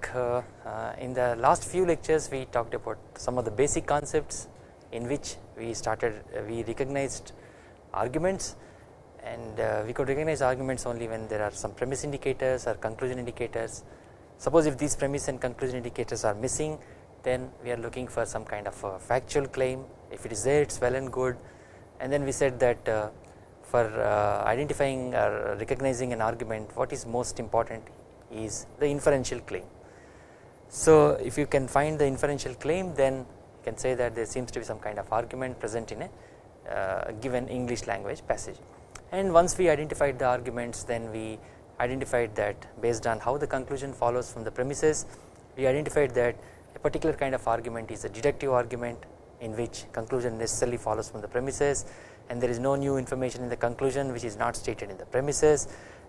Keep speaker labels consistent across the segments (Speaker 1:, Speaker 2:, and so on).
Speaker 1: back uh, uh, in the last few lectures we talked about some of the basic concepts in which we started uh, we recognized arguments. And uh, we could recognize arguments only when there are some premise indicators or conclusion indicators. Suppose if these premise and conclusion indicators are missing then we are looking for some kind of a factual claim. If it is there it is well and good. And then we said that uh, for identifying or recognizing an argument what is most important is the inferential claim. So if you can find the inferential claim then you can say that there seems to be some kind of argument present in a uh, given English language passage. And once we identified the arguments then we identified that based on how the conclusion follows from the premises we identified that a particular kind of argument is a deductive argument in which conclusion necessarily follows from the premises and there is no new information in the conclusion which is not stated in the premises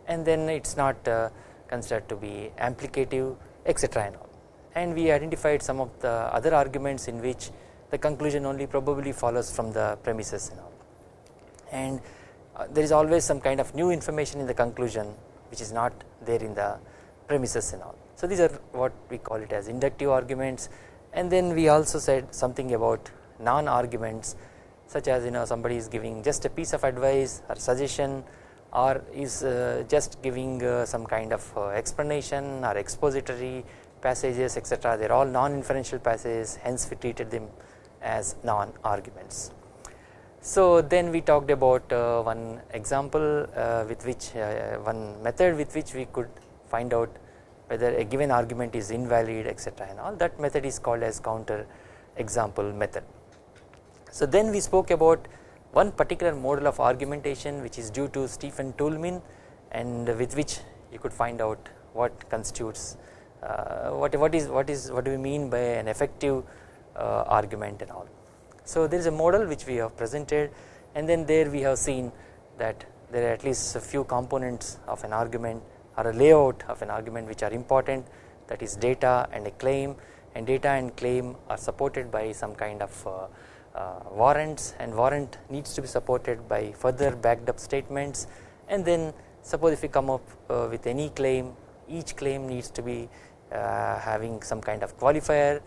Speaker 1: and then it is not uh, considered to be ampliative etc and all and we identified some of the other arguments in which the conclusion only probably follows from the premises and all and uh, there is always some kind of new information in the conclusion which is not there in the premises and all. So these are what we call it as inductive arguments and then we also said something about non arguments such as you know somebody is giving just a piece of advice or suggestion or is uh, just giving uh, some kind of uh, explanation or expository passages etc they are all non inferential passages hence we treated them as non arguments. So then we talked about uh, one example uh, with which uh, one method with which we could find out whether a given argument is invalid etc and all that method is called as counter example method. So then we spoke about one particular model of argumentation which is due to Stephen Toulmin and with which you could find out what constitutes what what is what is what do we mean by an effective uh, argument and all. So there is a model which we have presented and then there we have seen that there are at least a few components of an argument or a layout of an argument which are important that is data and a claim and data and claim are supported by some kind of uh, uh, warrants and warrant needs to be supported by further backed up statements and then suppose if we come up uh, with any claim each claim needs to be uh, having some kind of qualifier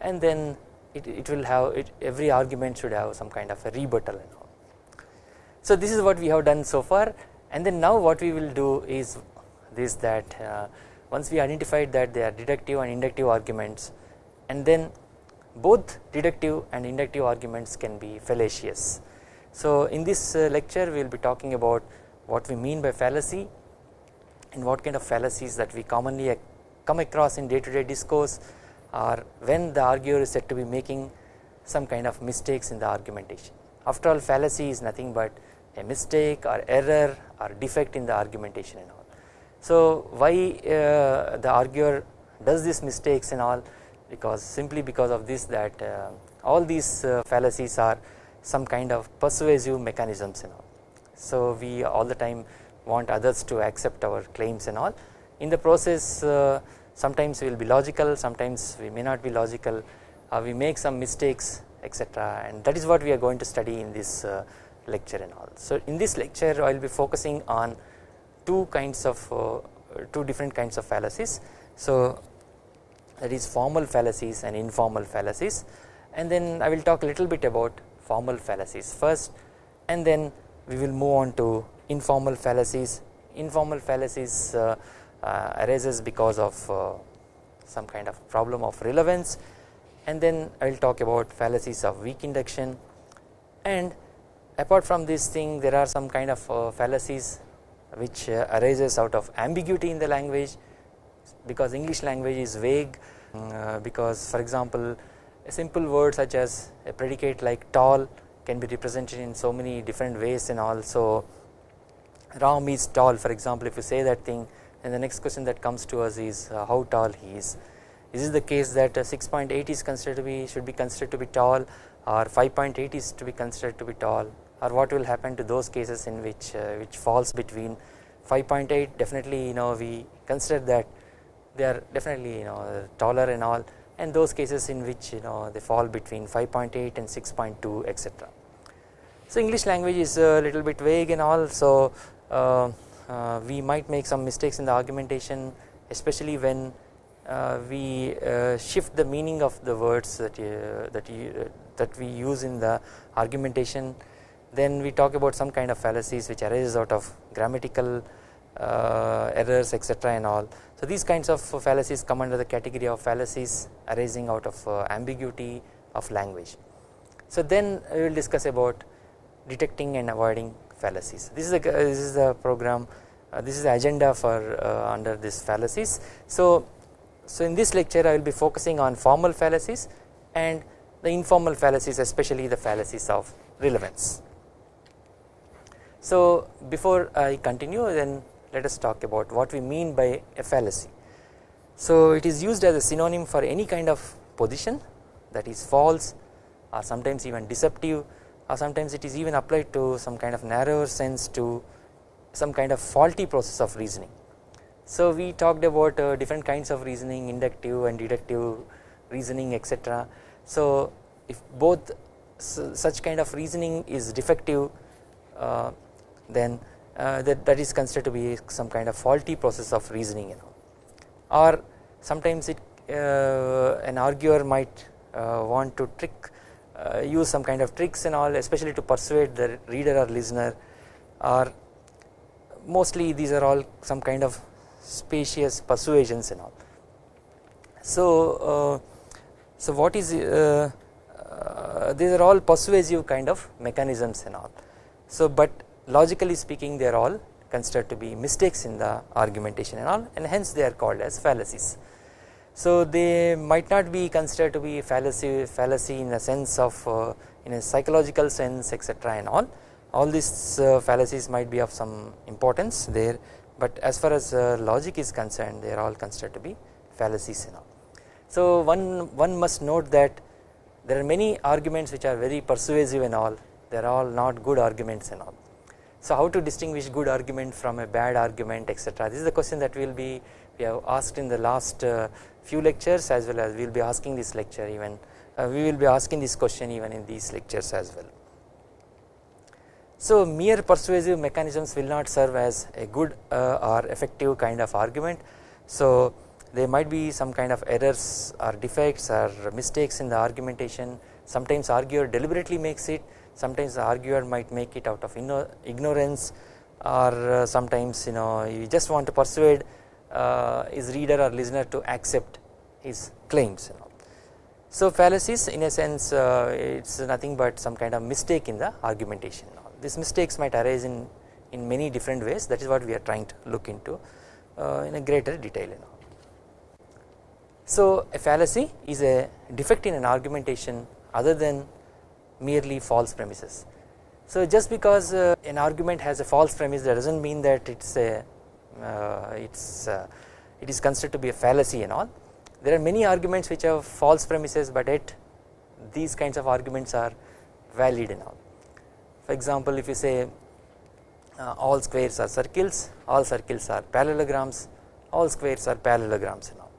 Speaker 1: and then it, it will have it, every argument should have some kind of a rebuttal and all. So this is what we have done so far and then now what we will do is this that uh, once we identified that they are deductive and inductive arguments and then both deductive and inductive arguments can be fallacious. So in this uh, lecture we will be talking about what we mean by fallacy and what kind of fallacies that we commonly come across in day to day discourse or when the arguer is said to be making some kind of mistakes in the argumentation. After all fallacy is nothing but a mistake or error or defect in the argumentation and all. So why uh, the arguer does these mistakes and all because simply because of this that uh, all these uh, fallacies are some kind of persuasive mechanisms and all. So we all the time want others to accept our claims and all in the process uh, sometimes we will be logical sometimes we may not be logical uh, we make some mistakes etc and that is what we are going to study in this uh, lecture and all. So in this lecture I will be focusing on two kinds of two different kinds of fallacies. So that is formal fallacies and informal fallacies and then I will talk a little bit about formal fallacies first and then we will move on to informal fallacies. Informal fallacies uh, arises because of uh, some kind of problem of relevance. And then I will talk about fallacies of weak induction. And apart from this thing there are some kind of uh, fallacies which arises out of ambiguity in the language. Because English language is vague. Uh, because for example a simple word such as a predicate like tall can be represented in so many different ways and also. Ram is tall for example if you say that thing and the next question that comes to us is uh, how tall he is. Is it the case that uh, 6.8 is considered to be should be considered to be tall or 5.8 is to be considered to be tall or what will happen to those cases in which uh, which falls between 5.8 definitely you know we consider that they are definitely you know taller and all and those cases in which you know they fall between 5.8 and 6.2 etc. So English language is a little bit vague and all so uh, uh, we might make some mistakes in the argumentation especially when uh, we uh, shift the meaning of the words that you, that you, that we use in the argumentation. Then we talk about some kind of fallacies which arises out of grammatical uh, errors etc and all. So these kinds of fallacies come under the category of fallacies arising out of uh, ambiguity of language. So then we will discuss about detecting and avoiding fallacies. This is a this is the program uh, this is the agenda for uh, under this fallacies. So so in this lecture I will be focusing on formal fallacies and the informal fallacies especially the fallacies of relevance. So before I continue then let us talk about what we mean by a fallacy. So it is used as a synonym for any kind of position that is false or sometimes even deceptive or sometimes it is even applied to some kind of narrower sense to some kind of faulty process of reasoning. So we talked about uh, different kinds of reasoning inductive and deductive reasoning etc. So if both such kind of reasoning is defective uh, then uh, that, that is considered to be some kind of faulty process of reasoning you know or sometimes it uh, an arguer might uh, want to trick uh, use some kind of tricks and all especially to persuade the reader or listener or mostly these are all some kind of specious persuasions and all. So, uh, so what is uh, uh, these are all persuasive kind of mechanisms and all. So, but logically speaking they are all considered to be mistakes in the argumentation and all and hence they are called as fallacies. So they might not be considered to be fallacy fallacy in a sense of uh, in a psychological sense etc and all all these uh, fallacies might be of some importance there but as far as uh, logic is concerned they are all considered to be fallacies and all. So one one must note that there are many arguments which are very persuasive and all they are all not good arguments and all. So how to distinguish good argument from a bad argument etc this is the question that we will be we have asked in the last uh, few lectures as well as we will be asking this lecture even uh, we will be asking this question even in these lectures as well. So mere persuasive mechanisms will not serve as a good uh, or effective kind of argument. So there might be some kind of errors or defects or mistakes in the argumentation sometimes arguer deliberately makes it sometimes the arguer might make it out of ignorance or sometimes you know you just want to persuade uh, his reader or listener to accept his claims. So fallacies in a sense uh, it is nothing but some kind of mistake in the argumentation these mistakes might arise in, in many different ways that is what we are trying to look into uh, in a greater detail. So a fallacy is a defect in an argumentation other than merely false premises. So just because uh, an argument has a false premise that does not mean that it is a it's uh, it is considered to be a fallacy and all. There are many arguments which have false premises but yet these kinds of arguments are valid and all. For example, if you say uh, all squares are circles, all circles are parallelograms, all squares are parallelograms and all.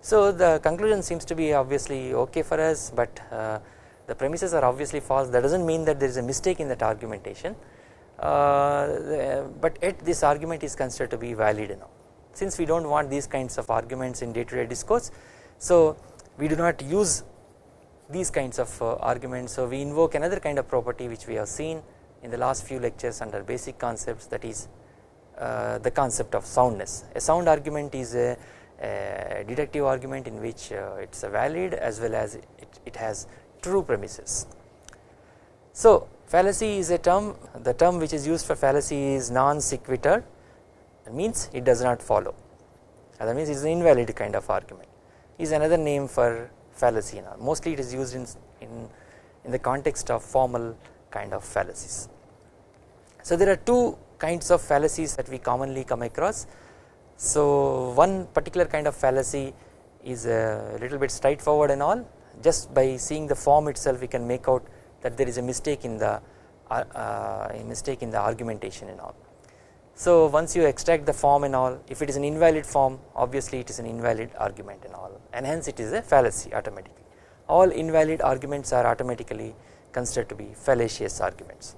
Speaker 1: So the conclusion seems to be obviously okay for us, but uh, the premises are obviously false. That does not mean that there is a mistake in that argumentation, uh, but yet this argument is considered to be valid all. Since we do not want these kinds of arguments in day to day discourse, so we do not use these kinds of uh, arguments. So we invoke another kind of property which we have seen in the last few lectures under basic concepts that is uh, the concept of soundness. A sound argument is a, a deductive argument in which uh, it is valid as well as it, it has true premises. So fallacy is a term the term which is used for fallacy is non sequitur that means it does not follow that means it is an invalid kind of argument is another name for fallacy now mostly it is used in, in, in the context of formal kind of fallacies. So there are two kinds of fallacies that we commonly come across. So one particular kind of fallacy is a little bit straightforward and all just by seeing the form itself we can make out that there is a mistake in the uh, uh, a mistake in the argumentation and all. So once you extract the form and all if it is an invalid form obviously it is an invalid argument and all and hence it is a fallacy automatically all invalid arguments are automatically considered to be fallacious arguments.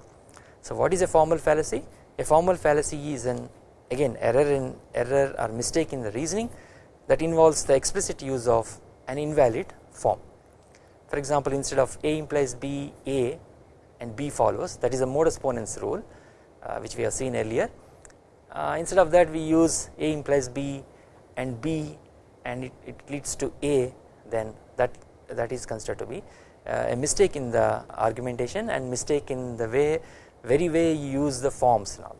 Speaker 1: So what is a formal fallacy a formal fallacy is an again error in error or mistake in the reasoning that involves the explicit use of an invalid form. For example instead of A implies B A and B follows that is a modus ponens rule uh, which we have seen earlier uh, instead of that we use A implies B and B and it, it leads to A then that that is considered to be uh, a mistake in the argumentation and mistake in the way very way you use the forms now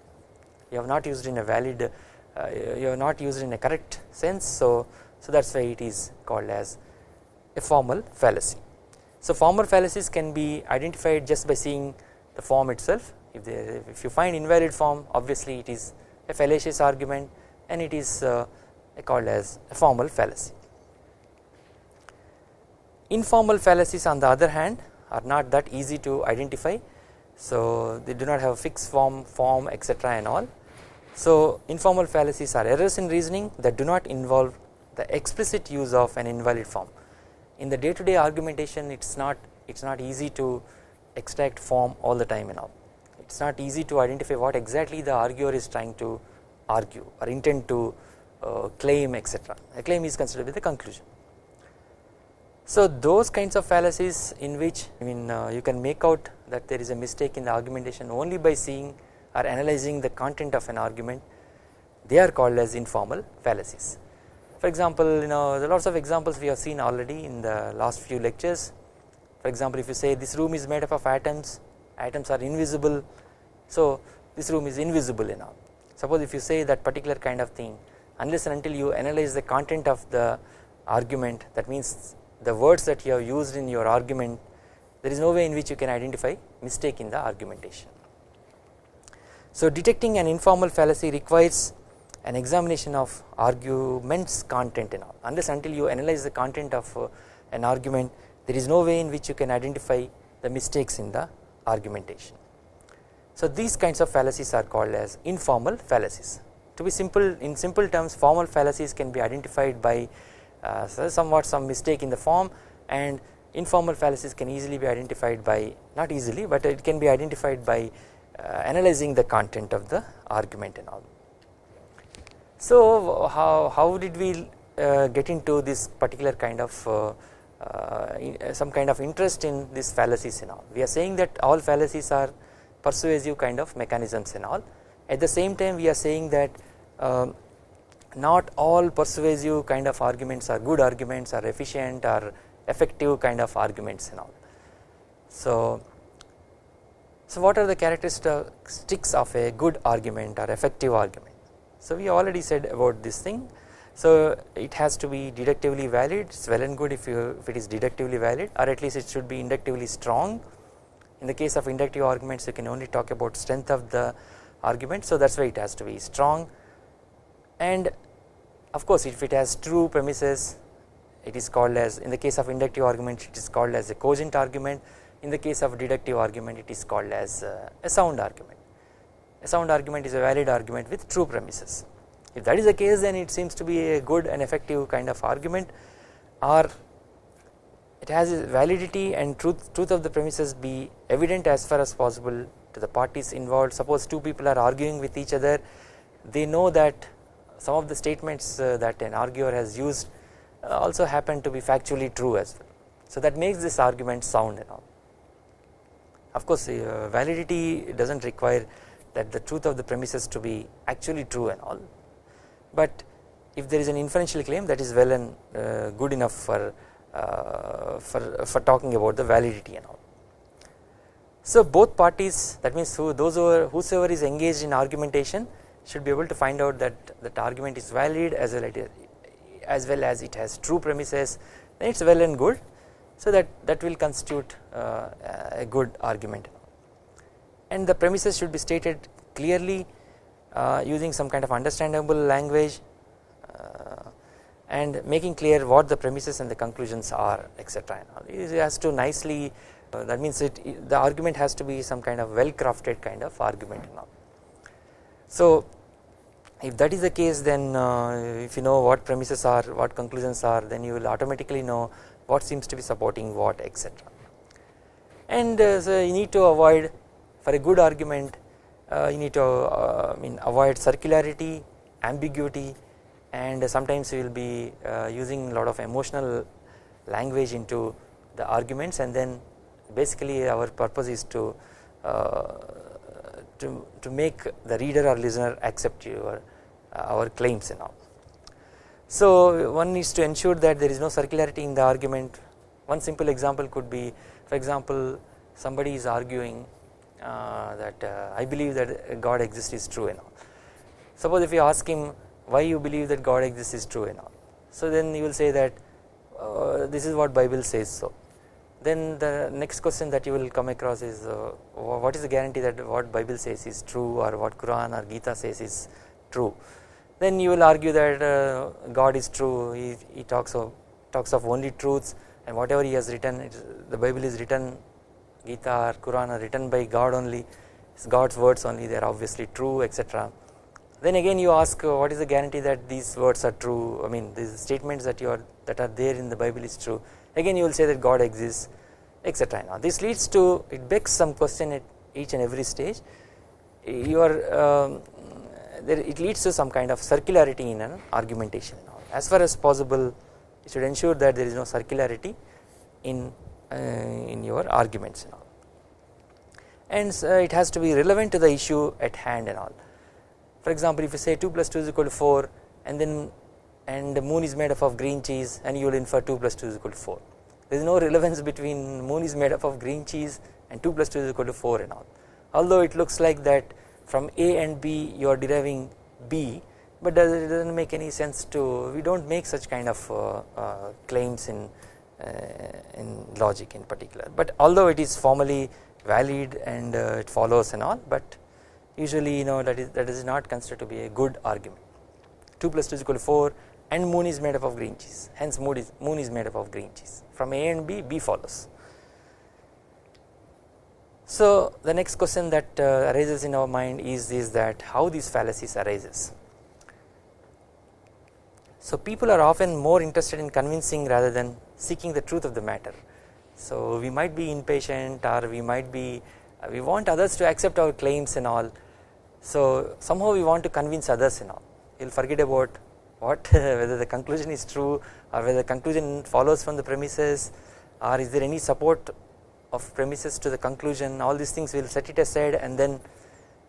Speaker 1: you have not used in a valid uh, you have not used in a correct sense so so that is why it is called as a formal fallacy. So formal fallacies can be identified just by seeing the form itself. If, they, if you find invalid form obviously it is a fallacious argument and it is uh, called as a formal fallacy. Informal fallacies on the other hand are not that easy to identify. So they do not have a fixed form form etc and all. So informal fallacies are errors in reasoning that do not involve the explicit use of an invalid form in the day to day argumentation it is not it is not easy to extract form all the time and all it is not easy to identify what exactly the arguer is trying to argue or intend to uh, claim etc a claim is considered with the conclusion. So those kinds of fallacies in which I mean uh, you can make out that there is a mistake in the argumentation only by seeing or analyzing the content of an argument they are called as informal fallacies. For example you know there are lots of examples we have seen already in the last few lectures for example if you say this room is made up of atoms atoms are invisible so this room is invisible you know suppose if you say that particular kind of thing unless and until you analyze the content of the argument that means the words that you have used in your argument there is no way in which you can identify mistake in the argumentation. So detecting an informal fallacy requires an examination of arguments content and all unless until you analyze the content of uh, an argument there is no way in which you can identify the mistakes in the argumentation. So these kinds of fallacies are called as informal fallacies to be simple in simple terms formal fallacies can be identified by uh, somewhat some mistake in the form and informal fallacies can easily be identified by not easily but it can be identified by uh, analyzing the content of the argument and all. So how, how did we uh, get into this particular kind of uh, uh, in, some kind of interest in this fallacies and all we are saying that all fallacies are persuasive kind of mechanisms and all at the same time we are saying that um, not all persuasive kind of arguments are good arguments are efficient or effective kind of arguments and all. So, so what are the characteristics of a good argument or effective argument? So we already said about this thing. So it has to be deductively valid. It is well and good if you if it is deductively valid or at least it should be inductively strong. In the case of inductive arguments you can only talk about strength of the argument. So that is why it has to be strong. And of course if it has true premises it is called as in the case of inductive argument it is called as a cogent argument. In the case of deductive argument it is called as uh, a sound argument a sound argument is a valid argument with true premises if that is the case then it seems to be a good and effective kind of argument or it has validity and truth truth of the premises be evident as far as possible to the parties involved suppose two people are arguing with each other they know that some of the statements uh, that an arguer has used uh, also happen to be factually true as well. So that makes this argument sound and all. Of course uh, validity does not require that the truth of the premises to be actually true and all. But if there is an inferential claim that is well and uh, good enough for, uh, for, for talking about the validity and all. So both parties that means who, those who are, whosoever is engaged in argumentation should be able to find out that that argument is valid as well as well as it has true premises then it is well and good. So that that will constitute uh, a good argument and the premises should be stated clearly uh, using some kind of understandable language uh, and making clear what the premises and the conclusions are etc it has to nicely uh, that means it the argument has to be some kind of well crafted kind of argument so if that is the case then uh, if you know what premises are what conclusions are then you will automatically know what seems to be supporting what etc and uh, so you need to avoid for a good argument uh, you need to uh, I mean avoid circularity ambiguity and sometimes we will be uh, using a lot of emotional language into the arguments and then basically our purpose is to uh, to, to make the reader or listener accept your uh, our claims and all. So one needs to ensure that there is no circularity in the argument one simple example could be for example somebody is arguing that uh, I believe that God exists is true and all. Suppose if you ask him why you believe that God exists is true and all. So then he will say that uh, this is what Bible says so. Then the next question that you will come across is uh, what is the guarantee that what Bible says is true or what Quran or Gita says is true. Then you will argue that uh, God is true he, he talks of talks of only truths and whatever he has written the Bible is written Gita or Quran are written by God only it's God's words only they are obviously true etc then again you ask uh, what is the guarantee that these words are true? I mean these statements that you are that are there in the Bible is true. Again you will say that God exists etc now this leads to it begs some question at each and every stage. You are um, there it leads to some kind of circularity in an argumentation as far as possible you should ensure that there is no circularity in in your arguments and all. And uh, it has to be relevant to the issue at hand and all. For example if you say 2 plus 2 is equal to 4 and then and the moon is made up of green cheese and you will infer 2 plus 2 is equal to 4 there is no relevance between moon is made up of green cheese and 2 plus 2 is equal to 4 and all. Although it looks like that from A and B you are deriving B but it does not make any sense to we do not make such kind of uh, uh, claims in uh, in logic in particular. But although it is formally valid and uh, it follows and all but usually you know that is that is not considered to be a good argument. 2 plus 2 is equal to 4 and moon is made up of green cheese. Hence moon is moon is made up of green cheese. From A and B B follows. So the next question that uh, arises in our mind is is that how these fallacies arises so people are often more interested in convincing rather than seeking the truth of the matter. So we might be impatient or we might be uh, we want others to accept our claims and all. So somehow we want to convince others and all. You'll forget about what whether the conclusion is true or whether the conclusion follows from the premises or is there any support of premises to the conclusion all these things we will set it aside and then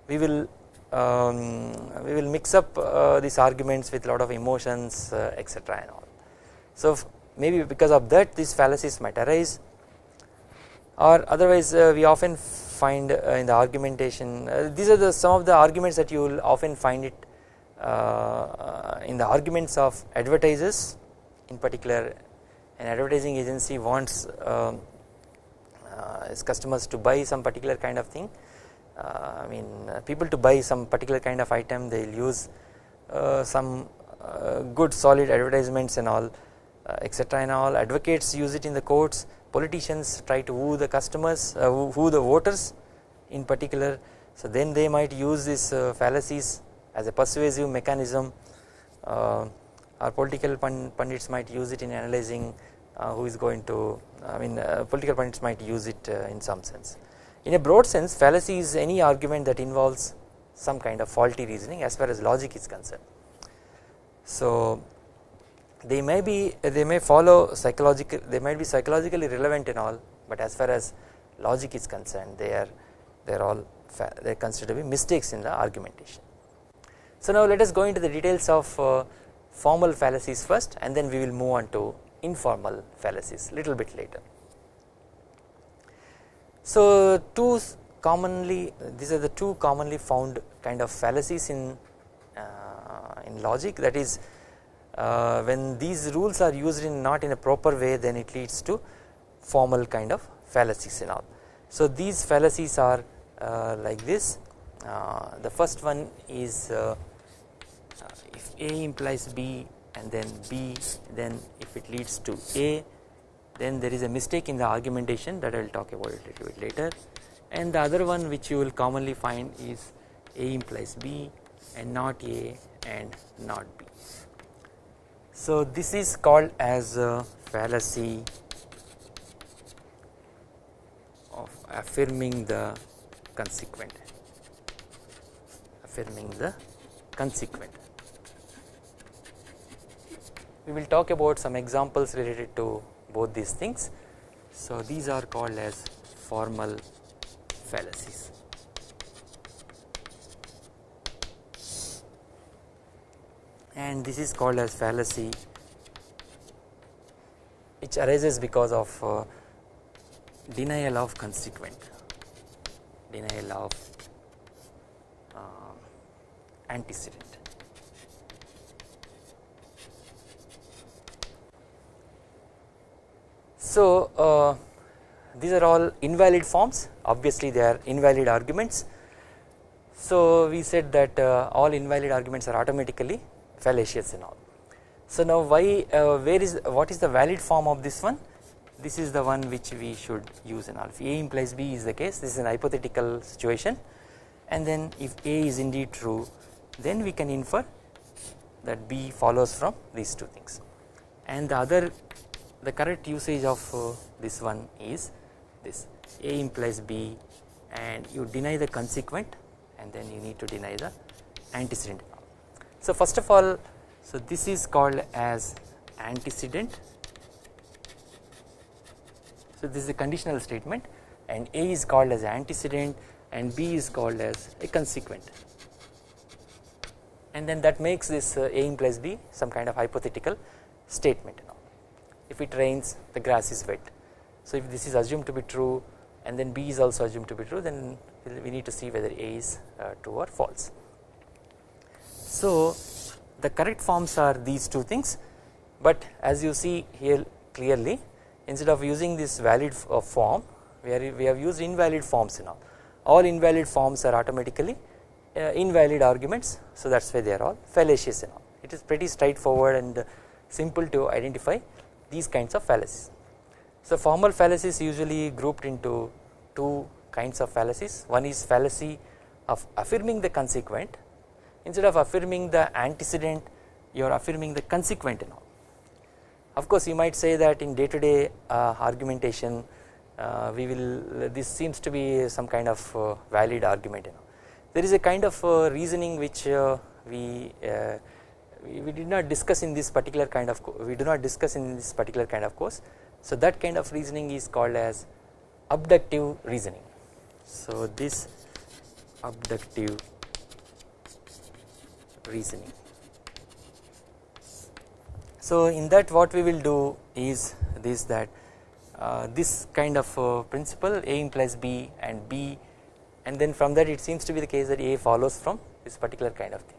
Speaker 1: we will um, we will mix up uh, these arguments with lot of emotions uh, etc and all. So maybe because of that these fallacies might arise. Or otherwise uh, we often find uh, in the argumentation uh, these are the some of the arguments that you will often find it uh, in the arguments of advertisers. In particular an advertising agency wants um, its customers to buy some particular kind of thing I mean uh, people to buy some particular kind of item they will use uh, some good solid advertisements and all etc and all. Advocates use it in the courts. Politicians try to woo the customers woo the voters in particular. So then they might use these fallacies as a persuasive mechanism. Uh, our political pundits might use it in analyzing uh, who is going to I mean uh, political pundits might use it in some sense. In a broad sense fallacy is any argument that involves some kind of faulty reasoning as far as logic is concerned. So they may be they may follow psychological they might be psychologically relevant and all but as far as logic is concerned they are they are all they are considered to be mistakes in the argumentation. So now let us go into the details of uh, formal fallacies first and then we will move on to informal fallacies little bit later. So two commonly these are the two commonly found kind of fallacies in uh, in logic that is uh, when these rules are used in not in a proper way then it leads to formal kind of fallacies and all. So these fallacies are uh, like this uh, the first one is uh, if A implies B and then B then if it leads to A then there is a mistake in the argumentation that I will talk about a little bit later. And the other one which you will commonly find is A implies B and not A and not B. So this is called as a fallacy of affirming the consequent. Affirming the consequent. We will talk about some examples related to both these things. So these are called as formal fallacies. And this is called as fallacy which arises because of uh, denial of consequent, denial of uh, antecedent. So uh, these are all invalid forms. Obviously they are invalid arguments. So we said that uh, all invalid arguments are automatically fallacious and all. So now why uh, where is what is the valid form of this one? This is the one which we should use in all. If A implies B is the case this is an hypothetical situation. And then if A is indeed true then we can infer that B follows from these two things. And the other the correct usage of uh, this one is this. A implies B and you deny the consequent and then you need to deny the antecedent. So first of all so this is called as antecedent. So this is a conditional statement and A is called as antecedent and B is called as a consequent. And then that makes this uh, A implies B some kind of hypothetical statement if it rains the grass is wet. So if this is assumed to be true and then B is also assumed to be true then we need to see whether A is uh, true or false. So the correct forms are these two things but as you see here clearly instead of using this valid uh, form we, are, we have used invalid forms now all invalid forms are automatically uh, invalid arguments so that is why they are all fallacious and all it is pretty straightforward and simple to identify these kinds of fallacies. So formal fallacies usually grouped into two kinds of fallacies one is fallacy of affirming the consequent instead of affirming the antecedent you are affirming the consequent and all. Of course you might say that in day to day uh, argumentation uh, we will this seems to be some kind of uh, valid argument you know. There is a kind of uh, reasoning which uh, we uh, we, did not discuss in this particular kind of we do not discuss in this particular kind of course. So that kind of reasoning is called as abductive reasoning. So this abductive reasoning. So in that what we will do is this that uh, this kind of uh, principle A implies B and B and then from that it seems to be the case that A follows from this particular kind of thing.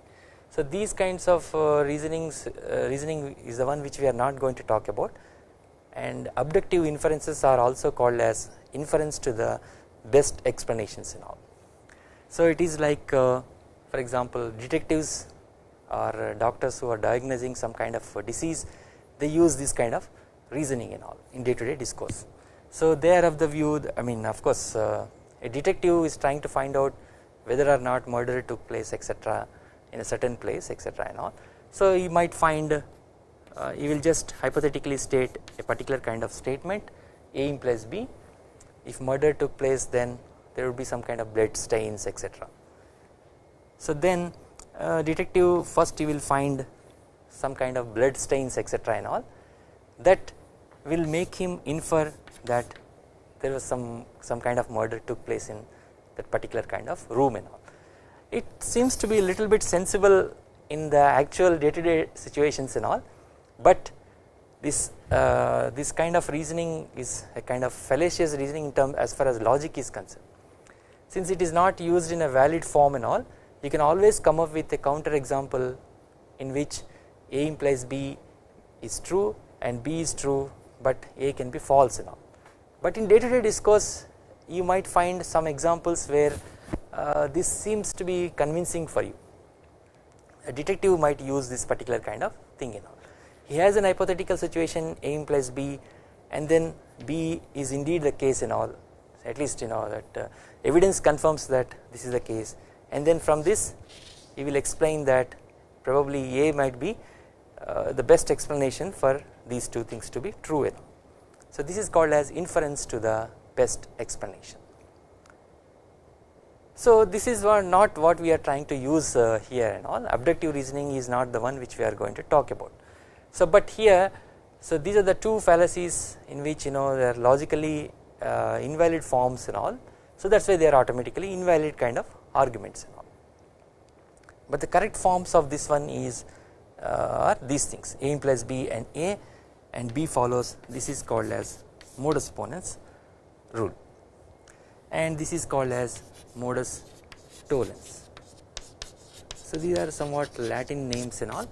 Speaker 1: So these kinds of uh, reasonings uh, reasoning is the one which we are not going to talk about and abductive inferences are also called as inference to the best explanations and all. So it is like uh, for example detectives or doctors who are diagnosing some kind of disease they use this kind of reasoning and all in day to day discourse. So they are of the view I mean of course a detective is trying to find out whether or not murder took place etc in a certain place etc and all. So you might find uh, you will just hypothetically state a particular kind of statement A implies B if murder took place then there would be some kind of blood stains etc. So then uh, detective first you will find some kind of blood stains etc and all that will make him infer that there was some some kind of murder took place in that particular kind of room and all it seems to be a little bit sensible in the actual day to day situations and all but this uh, this kind of reasoning is a kind of fallacious reasoning in term as far as logic is concerned. Since it is not used in a valid form and all you can always come up with a counter example in which A implies B is true and B is true but A can be false and all. But in day to day discourse you might find some examples where this seems to be convincing for you a detective might use this particular kind of thing you know he has an hypothetical situation A implies B and then B is indeed the case and all at least you know that uh, evidence confirms that this is the case and then from this he will explain that probably A might be uh, the best explanation for these two things to be true know. So this is called as inference to the best explanation. So this is not what we are trying to use uh, here and all abductive reasoning is not the one which we are going to talk about. So but here so these are the two fallacies in which you know they are logically uh, invalid forms and all so that is why they are automatically invalid kind of arguments and all. But the correct forms of this one is uh, are these things a implies b and a and b follows this is called as modus ponens rule and this is called as modus tollens. So these are somewhat Latin names and all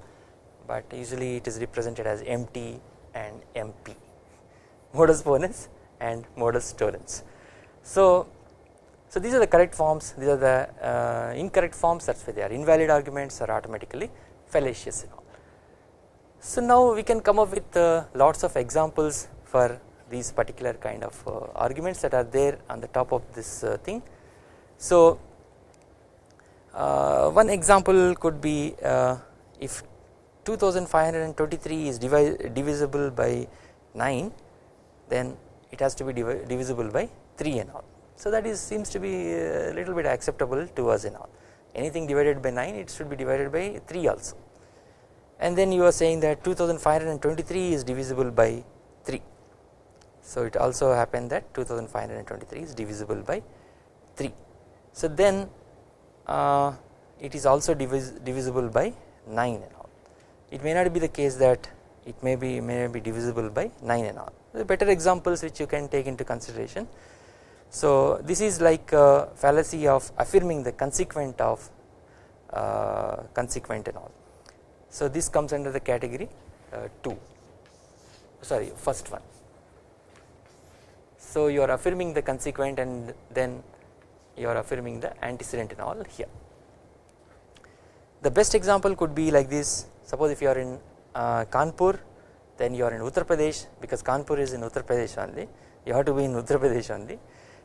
Speaker 1: but usually it is represented as MT and MP modus ponens and modus tollens. So, so these are the correct forms these are the uh, incorrect forms that is why they are invalid arguments are automatically fallacious and all. So now we can come up with uh, lots of examples for these particular kind of uh, arguments that are there on the top of this uh, thing. So uh, one example could be uh, if 2523 is divisible by 9 then it has to be divi divisible by 3 and all. So that is seems to be a little bit acceptable to us and all. Anything divided by 9 it should be divided by 3 also. And then you are saying that 2523 is divisible by 3 so it also happened that 2523 is divisible by 3 so then uh, it is also divis divisible by 9 and all. It may not be the case that it may be may be divisible by 9 and all. The better examples which you can take into consideration. So this is like a fallacy of affirming the consequent of uh, consequent and all. So this comes under the category uh, 2 sorry first one. So you are affirming the consequent and then you are affirming the antecedent and all here. The best example could be like this suppose if you are in uh, Kanpur then you are in Uttar Pradesh because Kanpur is in Uttar Pradesh only you have to be in Uttar Pradesh only.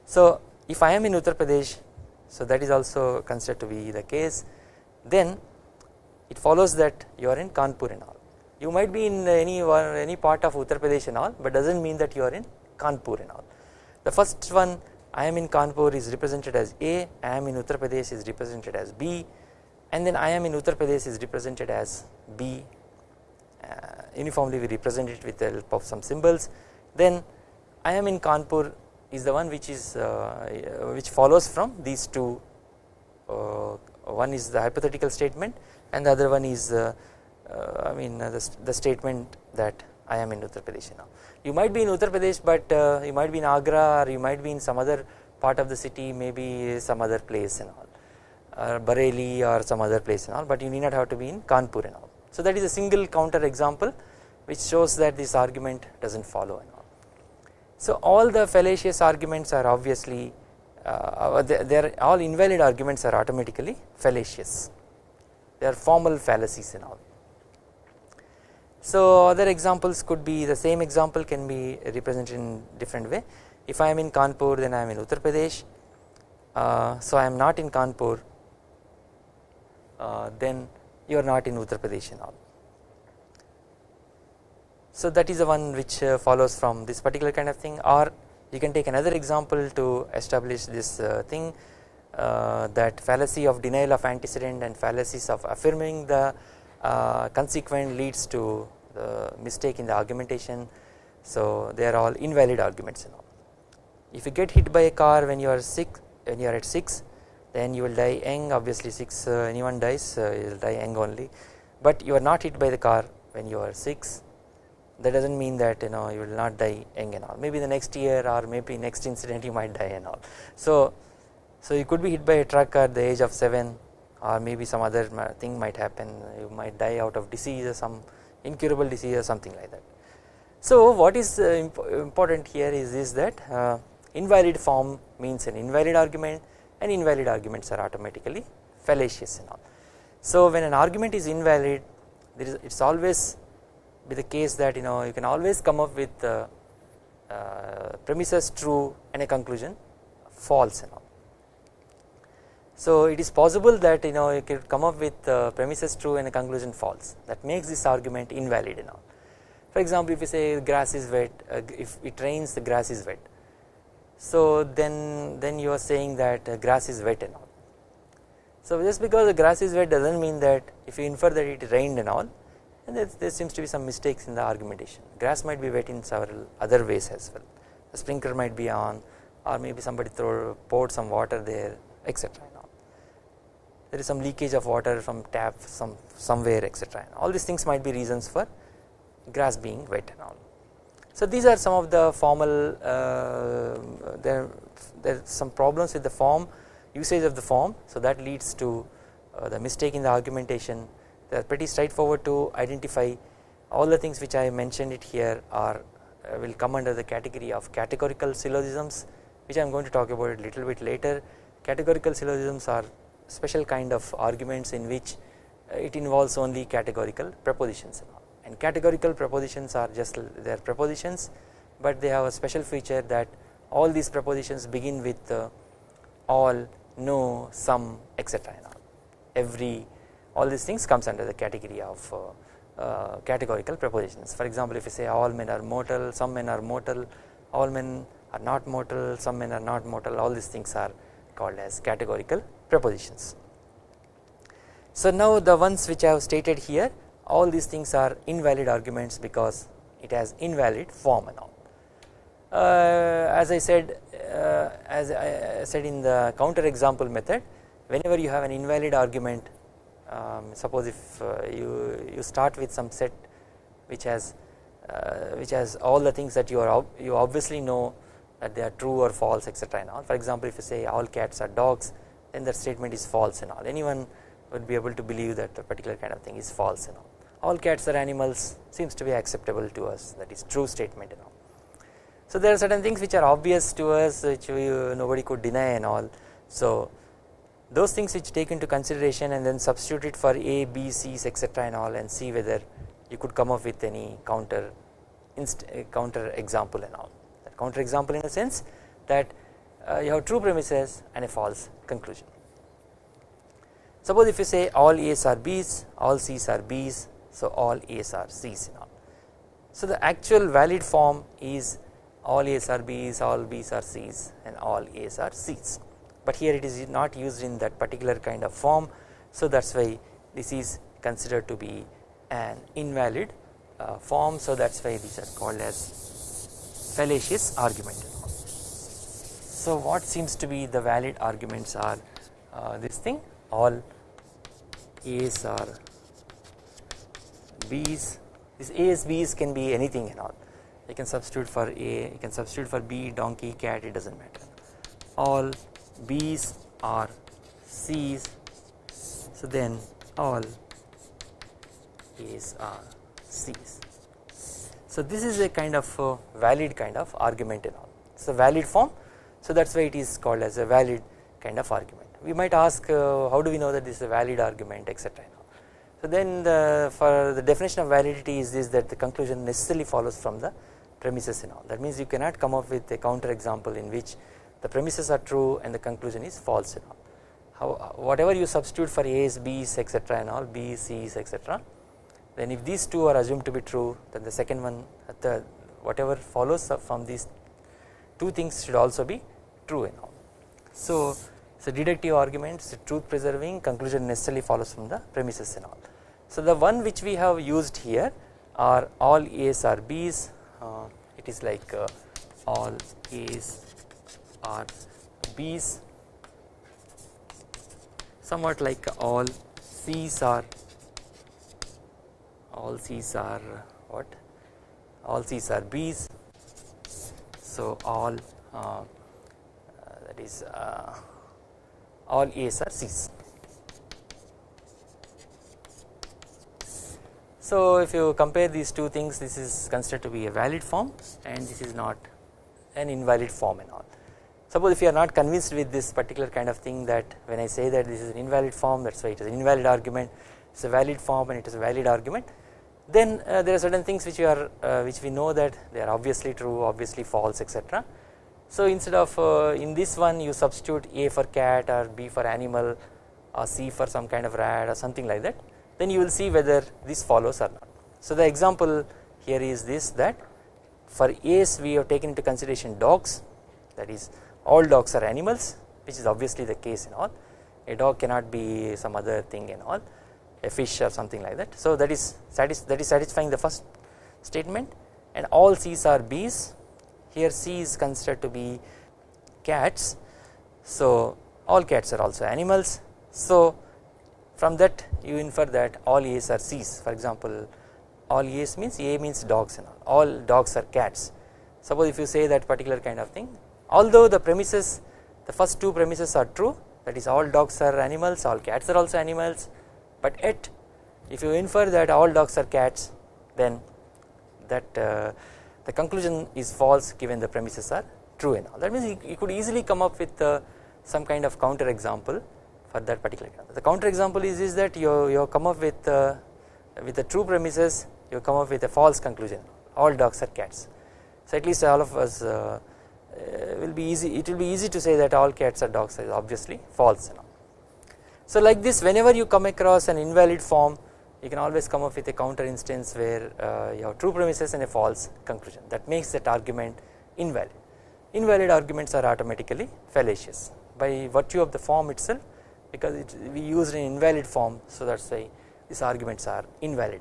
Speaker 1: So if I am in Uttar Pradesh so that is also considered to be the case then it follows that you are in Kanpur and all. You might be in any one any part of Uttar Pradesh and all but does not mean that you are in Kanpur and all. The first one I am in Kanpur is represented as A, I am in Uttar Pradesh is represented as B and then I am in Uttar Pradesh is represented as B uh, uniformly we represent it with the help of some symbols then I am in Kanpur is the one which is uh, which follows from these two uh, one is the hypothetical statement and the other one is uh, uh, I mean uh, the, the statement that I am in Uttar Pradesh now. You might be in Uttar Pradesh but uh, you might be in Agra or you might be in some other part of the city maybe some other place and all or Bareilly or some other place and all but you need not have to be in Kanpur and all. So that is a single counter example which shows that this argument does not follow and all. So all the fallacious arguments are obviously uh, uh, they, they are all invalid arguments are automatically fallacious they are formal fallacies and all. So other examples could be the same example can be represented in different way. If I am in Kanpur then I am in Uttar Pradesh. Uh, so I am not in Kanpur uh, then you are not in Uttar Pradesh and all. So that is the one which uh, follows from this particular kind of thing. Or you can take another example to establish this uh, thing uh, that fallacy of denial of antecedent and fallacies of affirming the uh, consequent leads to the mistake in the argumentation so they are all invalid arguments and all. If you get hit by a car when you are sick when you are at 6 then you will die young obviously 6 uh, anyone dies uh, you will die young only but you are not hit by the car when you are 6 that does not mean that you know you will not die young and all maybe the next year or maybe next incident you might die and all. So so you could be hit by a truck at the age of 7 or maybe some other thing might happen you might die out of disease or some incurable disease or something like that. So what is uh, imp important here is, is that uh, invalid form means an invalid argument and invalid arguments are automatically fallacious and all. So when an argument is invalid there is it is always be the case that you know you can always come up with uh, uh premises true and a conclusion false and all. So it is possible that you know you could come up with uh, premises true and a conclusion false that makes this argument invalid and all. For example, if you say grass is wet, uh, if it rains the grass is wet. So then then you are saying that uh, grass is wet and all. So just because the grass is wet does not mean that if you infer that it rained and all and there, there seems to be some mistakes in the argumentation grass might be wet in several other ways as well the sprinkler might be on or maybe somebody throw poured some water there etc there is some leakage of water from tap some somewhere etc all these things might be reasons for grass being wet and all. So these are some of the formal uh, there there are some problems with the form usage of the form. So that leads to uh, the mistake in the argumentation. They are pretty straightforward to identify. All the things which I mentioned it here are uh, will come under the category of categorical syllogisms which I am going to talk about a little bit later. Categorical syllogisms are special kind of arguments in which uh, it involves only categorical propositions and categorical propositions are just their are propositions but they have a special feature that all these propositions begin with uh, all no some etc every all these things comes under the category of uh, uh, categorical propositions. For example if you say all men are mortal some men are mortal all men are not mortal some men are not mortal all these things are called as categorical propositions. So now the ones which I have stated here all these things are invalid arguments because it has invalid form and all. Uh, as I said uh, as I said in the counter example method whenever you have an invalid argument um, suppose if uh, you you start with some set which has uh, which has all the things that you are you obviously know that they are true or false etc and all. For example if you say all cats are dogs then that statement is false and all. Anyone would be able to believe that a particular kind of thing is false and all. All cats are animals seems to be acceptable to us. That is true statement and all. So there are certain things which are obvious to us which we, uh, nobody could deny and all. So those things which take into consideration and then substitute it for a b c's etc and all and see whether you could come up with any counter counter example and all counter example in a sense that uh, you have true premises and a false conclusion. Suppose if you say all a's are b's all c's are b's so all a's are c's and all. So the actual valid form is all a's are b's all b's are c's and all a's are c's. But here it is not used in that particular kind of form so that is why this is considered to be an invalid uh, form so that is why these are called as fallacious argument. So what seems to be the valid arguments are uh, this thing. All A's are B's. This A's B's can be anything and all. You can substitute for A you can substitute for B donkey cat it does not matter. All B's are C's. So then all A's are C's so this is a kind of valid kind of argument and all. It's a valid form. So that's why it is called as a valid kind of argument. We might ask uh, how do we know that this is a valid argument etc so then the, for the definition of validity is this that the conclusion necessarily follows from the premises and all. That means you cannot come up with a counter example in which the premises are true and the conclusion is false and all. How whatever you substitute for a's b's etc and all b's c's etc then if these two are assumed to be true then the second one the whatever follows from these two things should also be true and all. So it's so deductive argument arguments truth preserving conclusion necessarily follows from the premises and all. So the one which we have used here are all a's are b's uh, it is like uh, all a's are B's. Somewhat like all C's are all C's are what? All C's are B's. So all uh, that is uh, all A's are C's. So if you compare these two things this is considered to be a valid form and this is not an invalid form and all. Suppose if you are not convinced with this particular kind of thing that when I say that this is an invalid form that is why it is an invalid argument. It is a valid form and it is a valid argument then uh, there are certain things which we are uh, which we know that they are obviously true obviously false etc. So instead of uh, in this one you substitute A for cat or B for animal or C for some kind of rat or something like that then you will see whether this follows or not. So the example here is this that for A's we have taken into consideration dogs that is all dogs are animals which is obviously the case and all a dog cannot be some other thing and all a fish or something like that. So that is that is satisfying the first statement. And all C's are B's. Here C is considered to be cats. So all cats are also animals. So from that you infer that all A's are C's. For example all A's means A means dogs and all, all dogs are cats. Suppose if you say that particular kind of thing. Although the premises the first two premises are true that is all dogs are animals all cats are also animals but yet if you infer that all dogs are cats then that uh, the conclusion is false given the premises are true and all that means you, could easily come up with uh, some kind of counter example for that particular. The counter example is, is that you, you come up with uh, with the true premises you come up with a false conclusion all dogs are cats. So at least all of us uh, uh, will be easy it will be easy to say that all cats are dogs is obviously false. So like this whenever you come across an invalid form you can always come up with a counter instance where uh, you have true premises and a false conclusion that makes that argument invalid. Invalid arguments are automatically fallacious by virtue of the form itself because it, we used an invalid form so that is why these arguments are invalid.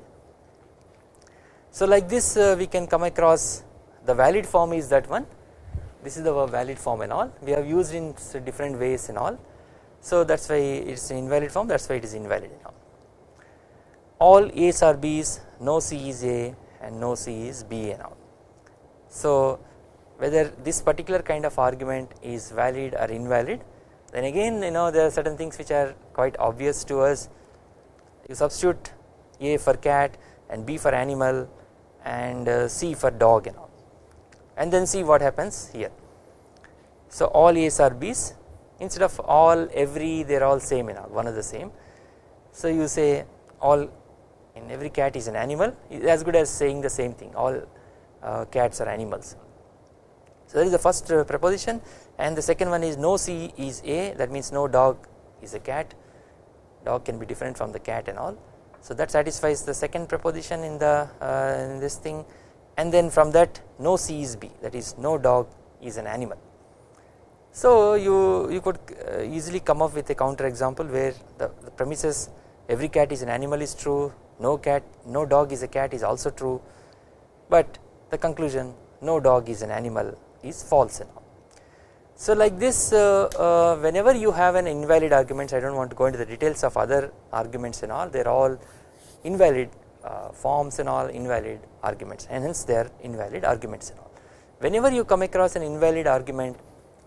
Speaker 1: So like this uh, we can come across the valid form is that one this is the valid form and all we have used in different ways and all so that is why it is invalid form that is why it is invalid and all. A's are B's no C is A and no C is B all. So whether this particular kind of argument is valid or invalid then again you know there are certain things which are quite obvious to us you substitute A for cat and B for animal and uh, C for dog and all and then see what happens here. So all A's are B's instead of all every they are all same you know one of the same. So you say all in every cat is an animal as good as saying the same thing all uh, cats are animals. So that is the first uh, proposition and the second one is no C is A that means no dog is a cat dog can be different from the cat and all. So that satisfies the second proposition in the uh, in this thing and then from that no C is B that is no dog is an animal. So you you could uh, easily come up with a counter example where the, the premises every cat is an animal is true no cat no dog is a cat is also true but the conclusion no dog is an animal is false enough. So like this uh, uh, whenever you have an invalid arguments I do not want to go into the details of other arguments and all they are all invalid uh, forms and all invalid arguments and hence they are invalid arguments and all. Whenever you come across an invalid argument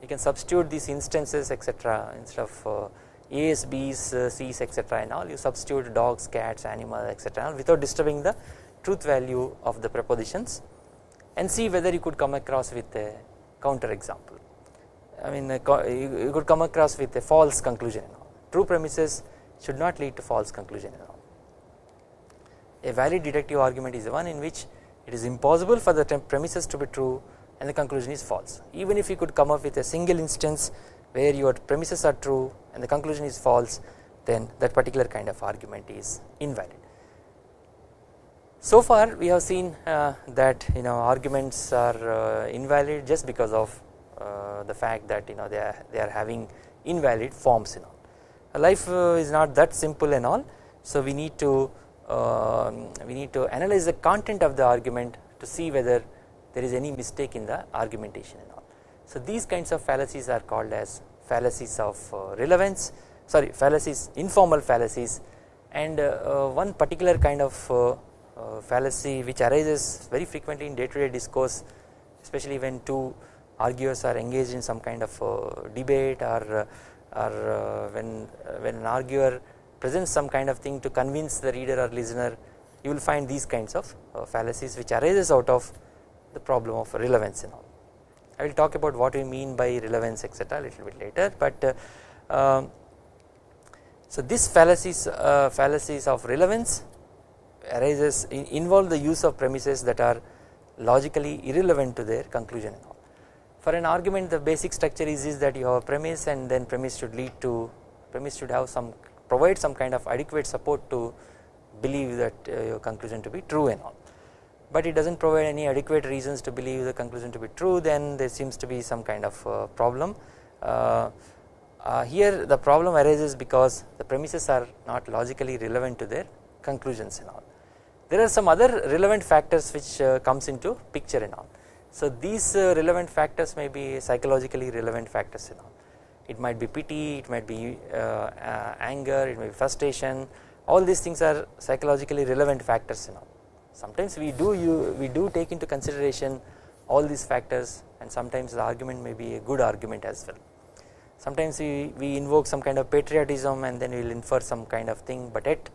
Speaker 1: you can substitute these instances etc instead of uh, A's, B's, uh, C's etc and all you substitute dogs, cats, animals etc without disturbing the truth value of the propositions and see whether you could come across with a counter example. I mean you could come across with a false conclusion true premises should not lead to false conclusion A valid deductive argument is the one in which it is impossible for the premises to be true and the conclusion is false even if you could come up with a single instance where your premises are true and the conclusion is false then that particular kind of argument is invalid. So far we have seen uh, that you know arguments are uh, invalid just because of uh, the fact that you know they are they are having invalid forms and all. Life uh, is not that simple and all so we need to um, we need to analyze the content of the argument to see whether there is any mistake in the argumentation and all. So these kinds of fallacies are called as fallacies of uh, relevance sorry fallacies informal fallacies and uh, uh, one particular kind of uh, uh, fallacy which arises very frequently in day to day discourse especially when two arguers are engaged in some kind of uh, debate or or when when an arguer presents some kind of thing to convince the reader or listener you will find these kinds of fallacies which arises out of the problem of relevance and all. I will talk about what we mean by relevance etc a little bit later but uh, um, so this fallacies uh, fallacies of relevance arises in, involve the use of premises that are logically irrelevant to their conclusion for an argument the basic structure is, is that you have a premise and then premise should lead to premise should have some provide some kind of adequate support to believe that uh, your conclusion to be true and all but it does not provide any adequate reasons to believe the conclusion to be true then there seems to be some kind of uh, problem uh, uh, here the problem arises because the premises are not logically relevant to their conclusions and all. There are some other relevant factors which uh, comes into picture and all. So these uh, relevant factors may be psychologically relevant factors and all. It might be pity, it might be uh, anger, it may be frustration. All these things are psychologically relevant factors and all. Sometimes we do you we do take into consideration all these factors and sometimes the argument may be a good argument as well. Sometimes we, we invoke some kind of patriotism and then we will infer some kind of thing but yet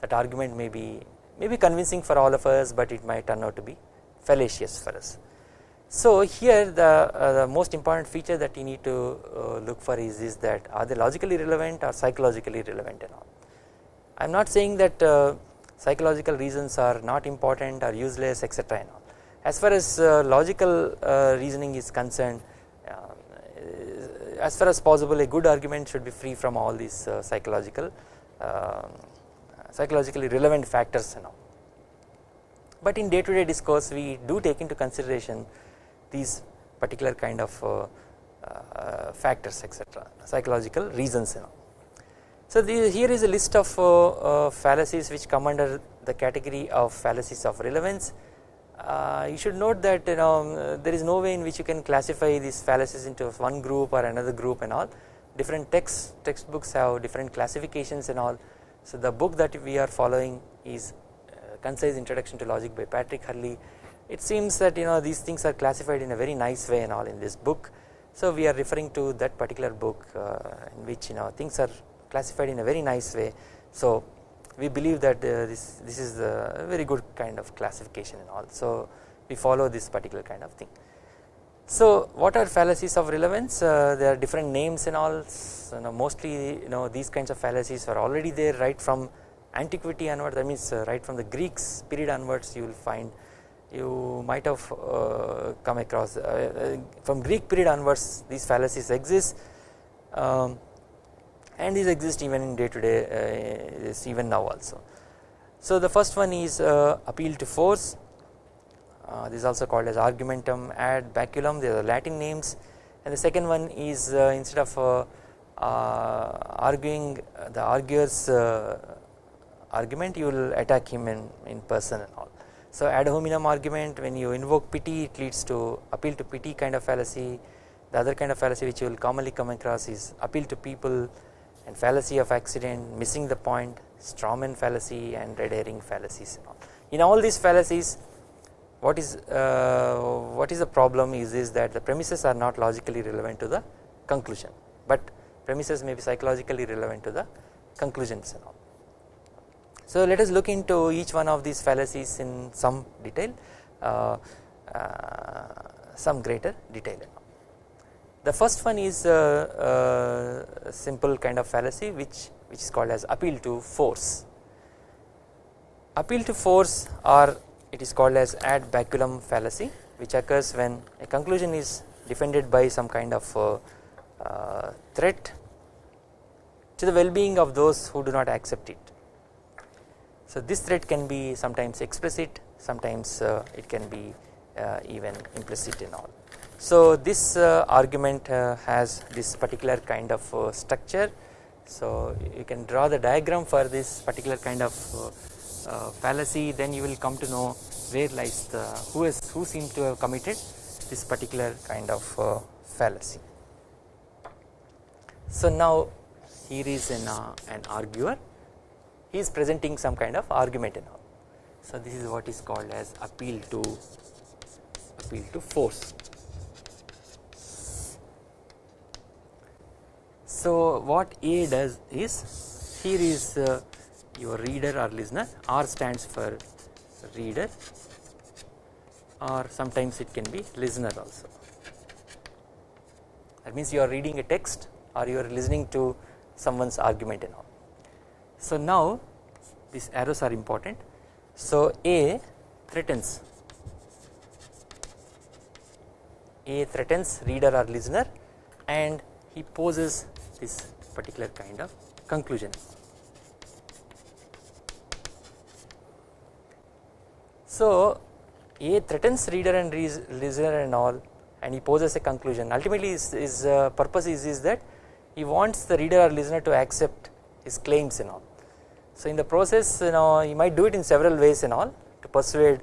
Speaker 1: that argument may be may be convincing for all of us but it might turn out to be fallacious for us. So here the, uh, the most important feature that you need to uh, look for is, is that are they logically relevant or psychologically relevant and all. I am not saying that uh, psychological reasons are not important or useless etc and all. As far as uh, logical uh, reasoning is concerned uh, as far as possible a good argument should be free from all these psychological um, psychologically relevant factors and all. But in day to day discourse we do take into consideration these particular kind of uh, uh, factors etc psychological reasons and all. So here is a list of uh, fallacies which come under the category of fallacies of relevance. you should note that you know there is no way in which you can classify these fallacies into one group or another group and all. Different texts textbooks have different classifications and all. So the book that we are following is uh, concise introduction to logic by Patrick Hurley. It seems that you know these things are classified in a very nice way and all in this book. So we are referring to that particular book uh, in which you know things are classified in a very nice way. So we believe that uh, this this is a very good kind of classification and all. So we follow this particular kind of thing. So what are fallacies of relevance? Uh, there are different names and all. So, you know, mostly you know these kinds of fallacies are already there right from antiquity onwards. That means uh, right from the Greeks period onwards you will find you might have uh, come across uh, uh, from Greek period onwards these fallacies exist. Um, and these exist even in day to day uh, even now also. So the first one is uh, appeal to force. Uh, this is also called as argumentum ad baculum. They are Latin names. And the second one is instead of arguing the arguer's argument you will attack him in, in person and all. So ad hominem argument when you invoke pity it leads to appeal to pity kind of fallacy. The other kind of fallacy which you will commonly come across is appeal to people and fallacy of accident missing the point strawman fallacy and red herring fallacies in all these fallacies what is uh, what is the problem is is that the premises are not logically relevant to the conclusion but premises may be psychologically relevant to the conclusions and all so let us look into each one of these fallacies in some detail uh, uh, some greater detail. The first one is a, a, simple kind of fallacy which which is called as appeal to force. Appeal to force or it is called as ad baculum fallacy which occurs when a conclusion is defended by some kind of threat to the well being of those who do not accept it so this threat can be sometimes explicit sometimes uh, it can be uh, even implicit in all. So this uh, argument uh, has this particular kind of uh, structure so you can draw the diagram for this particular kind of uh, fallacy then you will come to know where lies the who is who seems to have committed this particular kind of fallacy. So now here is an, an arguer he is presenting some kind of argument all. So this is what is called as appeal to appeal to force. So what A does is here is uh, your reader or listener. R stands for reader. Or sometimes it can be listener also. That means you are reading a text or you are listening to someone's argument and all. So now these arrows are important. So A threatens. A threatens reader or listener and he poses this particular kind of conclusion. So A threatens reader and listener and all and he poses a conclusion ultimately his, his uh, purpose is, is that he wants the reader or listener to accept his claims and all. So in the process you know he might do it in several ways and all to persuade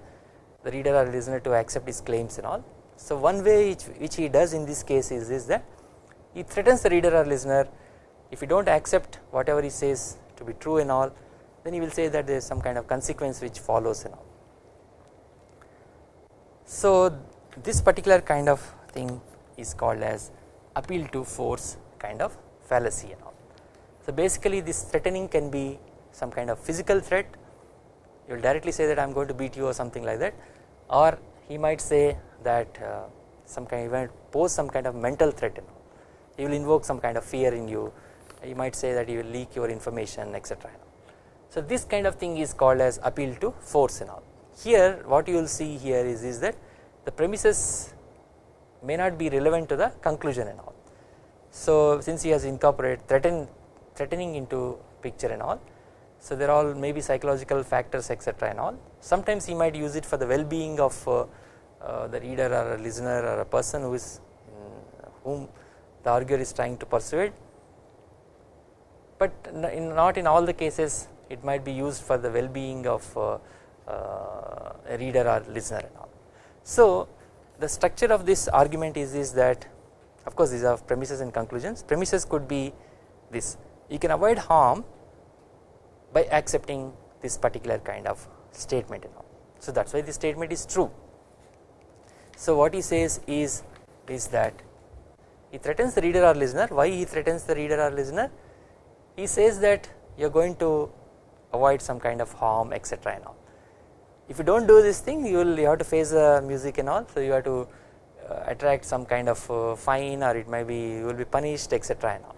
Speaker 1: the reader or listener to accept his claims and all. So one way which, which he does in this case is, is that he threatens the reader or listener if you do not accept whatever he says to be true and all then he will say that there is some kind of consequence which follows and all. So this particular kind of thing is called as appeal to force kind of fallacy and all. So basically this threatening can be some kind of physical threat you will directly say that I am going to beat you or something like that or he might say that uh, some kind of pose some kind of mental threat you know. He will invoke some kind of fear in you you might say that he will leak your information etc. So this kind of thing is called as appeal to force and all here what you will see here is, is that the premises may not be relevant to the conclusion and all. So since he has incorporated threaten threatening into picture and all so there are all maybe psychological factors etc and all sometimes he might use it for the well being of uh, uh, the reader or a listener or a person who is whom the arguer is trying to persuade but in not in all the cases it might be used for the well being of uh, uh, a reader or listener and all. So the structure of this argument is, is that of course these are premises and conclusions premises could be this you can avoid harm by accepting this particular kind of statement and all. So that is why this statement is true. So what he says is is that he threatens the reader or listener why he threatens the reader or listener he says that you are going to avoid some kind of harm etc and all. If you do not do this thing you will you have to face the music and all so you have to uh, attract some kind of uh, fine or it might be you will be punished etc and all.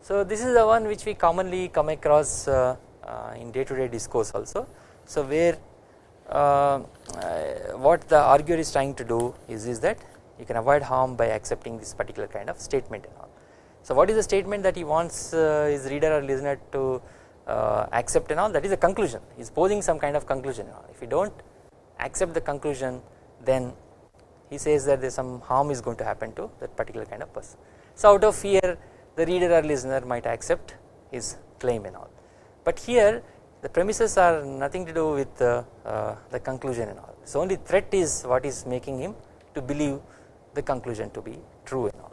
Speaker 1: So this is the one which we commonly come across uh, uh, in day to day discourse also. So where uh, what the arguer is trying to do is, is that you can avoid harm by accepting this particular kind of statement and all. So what is the statement that he wants his reader or listener to accept and all that is a conclusion he is posing some kind of conclusion if you do not accept the conclusion then he says that there is some harm is going to happen to that particular kind of person. So out of fear the reader or listener might accept his claim and all. But here the premises are nothing to do with uh, uh, the conclusion and all. So only threat is what is making him to believe the conclusion to be true and all.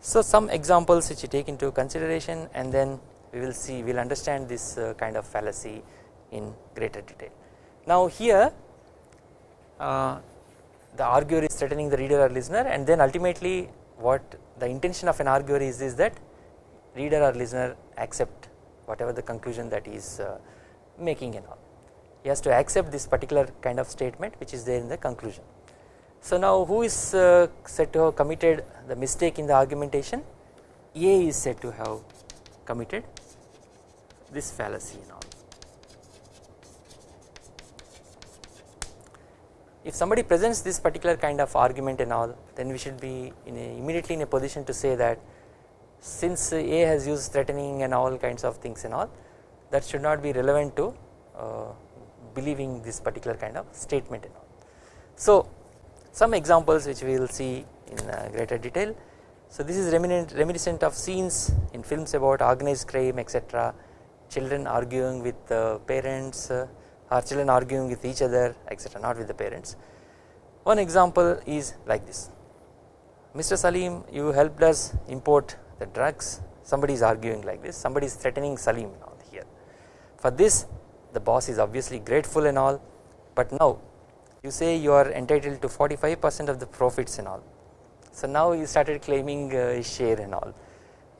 Speaker 1: So some examples which you take into consideration and then we will see we will understand this uh, kind of fallacy in greater detail. Now here uh, the arguer is threatening the reader or listener and then ultimately what the intention of an arguer is, is that reader or listener accept whatever the conclusion that he is uh, making and all. He has to accept this particular kind of statement which is there in the conclusion. So now who is uh, said to have committed the mistake in the argumentation? A is said to have committed this fallacy and all. if somebody presents this particular kind of argument and all then we should be in immediately in a position to say that since A has used threatening and all kinds of things and all that should not be relevant to uh, believing this particular kind of statement and all. So some examples which we will see in uh, greater detail. So this is reminiscent of scenes in films about organized crime etc children arguing with uh, parents uh, our children arguing with each other etc not with the parents. One example is like this Mr. Salim you helped us import the drugs somebody is arguing like this somebody is threatening Salim here for this the boss is obviously grateful and all but now you say you are entitled to 45 percent of the profits and all. So now you started claiming uh, share and all.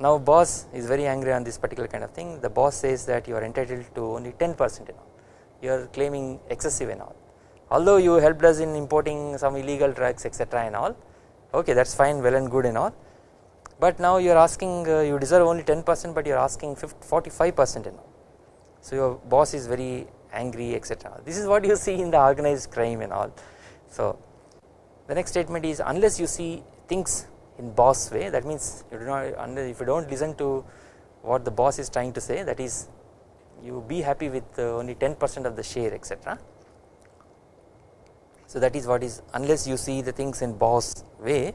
Speaker 1: Now boss is very angry on this particular kind of thing. The boss says that you are entitled to only 10 percent and all. You are claiming excessive and all. Although you helped us in importing some illegal drugs etc and all. Okay that is fine well and good and all. But now you are asking uh, you deserve only 10 percent but you are asking 45 percent and all. So your boss is very angry etc this is what you see in the organized crime and all. So the next statement is unless you see things in boss way that means you do not if you do not listen to what the boss is trying to say that is you be happy with uh, only 10 percent of the share etc. So that is what is unless you see the things in boss way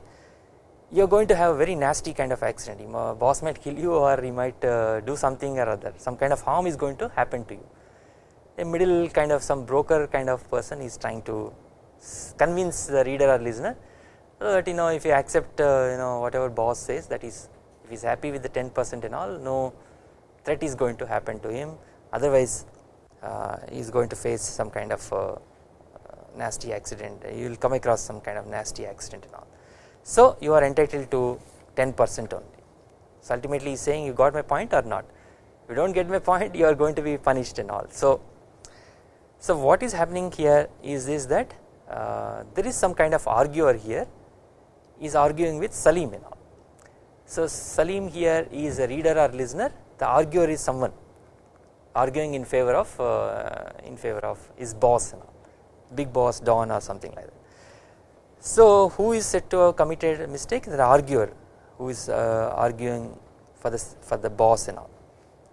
Speaker 1: you are going to have a very nasty kind of accident. Your boss might kill you or he might uh, do something or other. Some kind of harm is going to happen to you a middle kind of some broker kind of person is trying to convince the reader or listener that you know if you accept uh, you know whatever boss says that is if he is happy with the 10 percent and all no threat is going to happen to him. Otherwise uh, he is going to face some kind of uh, nasty accident. You will come across some kind of nasty accident and all. So you are entitled to 10 percent only. So ultimately he is saying you got my point or not? If you do not get my point you are going to be punished and all. So, so what is happening here is this that uh, there is some kind of arguer here is arguing with Salim and all. So Salim here is a reader or listener the arguer is someone arguing in favor of uh, in favor of his boss and all big boss Don or something like that. So who is said to have committed a mistake the arguer who is uh, arguing for the for the boss and all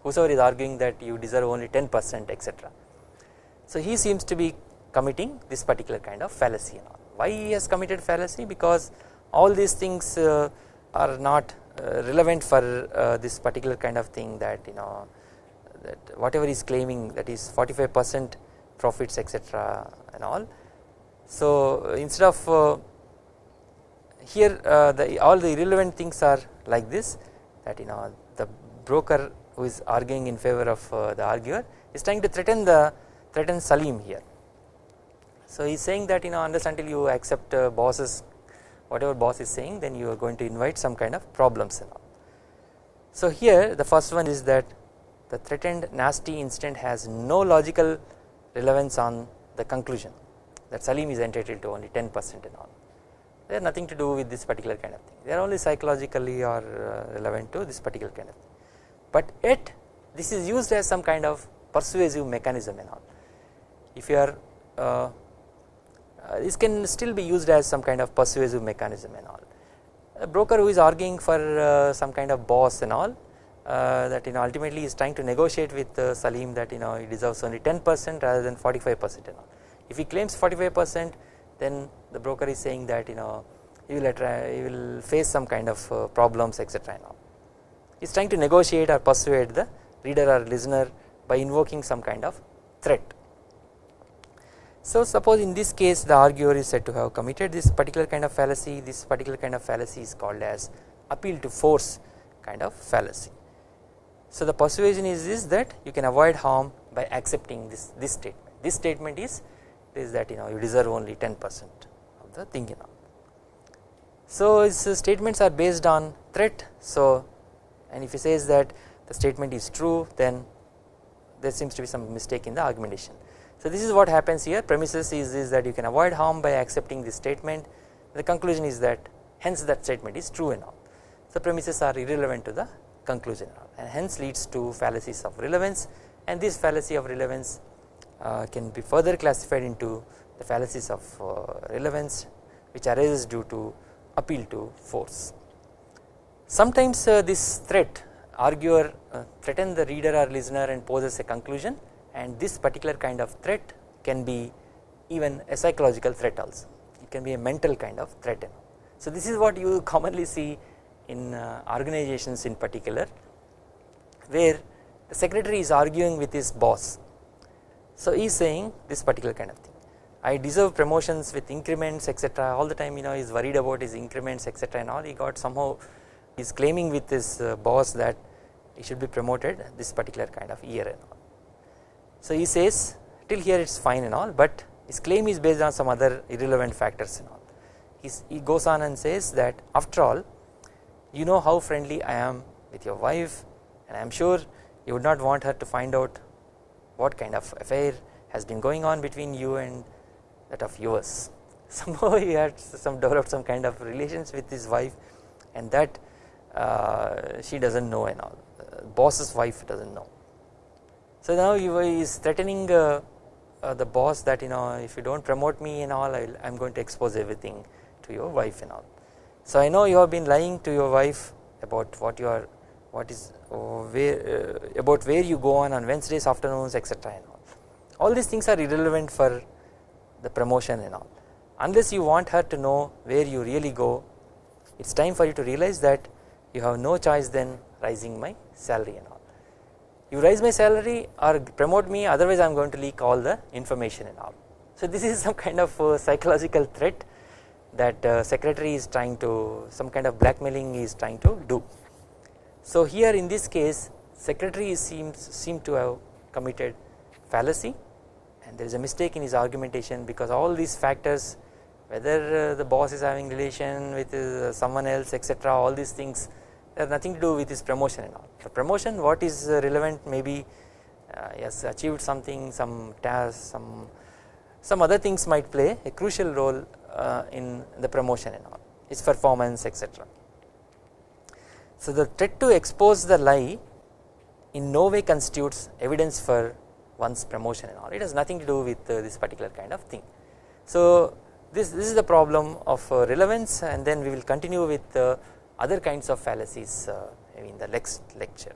Speaker 1: whosoever is arguing that you deserve only 10 percent etc. So he seems to be committing this particular kind of fallacy and all why he has committed fallacy because all these things uh, are not uh, relevant for uh, this particular kind of thing that you know that whatever he is claiming that is 45 percent profits etc and all. So instead of uh, here uh, the all the irrelevant things are like this that you know the broker who is arguing in favor of uh, the arguer is trying to threaten the threaten Salim here. So he is saying that you know unless until you accept uh, bosses whatever boss is saying then you are going to invite some kind of problems and all. So here the first one is that the threatened nasty incident has no logical relevance on the conclusion that Salim is entitled to only 10 percent and all they have nothing to do with this particular kind of thing they are only psychologically or uh, relevant to this particular kind of thing but yet this is used as some kind of persuasive mechanism and all if you are uh, uh, this can still be used as some kind of persuasive mechanism and all. A broker who is arguing for uh, some kind of boss and all uh, that you know ultimately is trying to negotiate with uh, Salim that you know he deserves only 10 percent rather than 45 percent and all. If he claims 45 percent then the broker is saying that you know he will, he will face some kind of problems etc and all. He is trying to negotiate or persuade the reader or listener by invoking some kind of threat. So suppose in this case the arguer is said to have committed this particular kind of fallacy this particular kind of fallacy is called as appeal to force kind of fallacy. So the persuasion is this that you can avoid harm by accepting this this statement this statement is is that you know you deserve only 10 percent of the thing you know. So his statements are based on threat so and if he says that the statement is true then there seems to be some mistake in the argumentation. So this is what happens here. Premises is, is that you can avoid harm by accepting this statement. The conclusion is that hence that statement is true and all. So premises are irrelevant to the conclusion and hence leads to fallacies of relevance. And this fallacy of relevance uh, can be further classified into the fallacies of uh, relevance which arises due to appeal to force. Sometimes uh, this threat arguer threaten the reader or listener and poses a conclusion and this particular kind of threat can be even a psychological threat also. It can be a mental kind of threat. So this is what you commonly see in organizations in particular where the secretary is arguing with his boss. So he is saying this particular kind of thing. I deserve promotions with increments etc all the time you know he is worried about his increments etc and all. He got somehow he is claiming with his uh, boss that he should be promoted this particular kind of year and all. So he says till here it is fine and all but his claim is based on some other irrelevant factors and all. He's, he goes on and says that after all you know how friendly I am with your wife and I am sure you would not want her to find out what kind of affair has been going on between you and that of yours. Somehow he had some developed some kind of relations with his wife and that uh, she does not know and all. Uh, boss's wife does not know. So now he is threatening uh, uh, the boss that you know if you do not promote me and all I am going to expose everything to your wife and all. So I know you have been lying to your wife about what you are what is uh, where uh, about where you go on on Wednesdays afternoons etc and all. All these things are irrelevant for the promotion and all unless you want her to know where you really go it is time for you to realize that you have no choice than rising my salary and all you raise my salary or promote me otherwise I am going to leak all the information and all. So this is some kind of uh, psychological threat that uh, secretary is trying to some kind of blackmailing is trying to do. So here in this case secretary seems seem to have committed fallacy and there is a mistake in his argumentation because all these factors whether uh, the boss is having relation with uh, someone else etc all these things have nothing to do with his promotion and all. Promotion what is uh, relevant maybe uh, he has achieved something some task some some other things might play a crucial role uh, in the promotion and all his performance etc. So the threat to expose the lie in no way constitutes evidence for one's promotion and all it has nothing to do with uh, this particular kind of thing. So this, this is the problem of uh, relevance and then we will continue with uh, other kinds of fallacies uh, in the next lecture.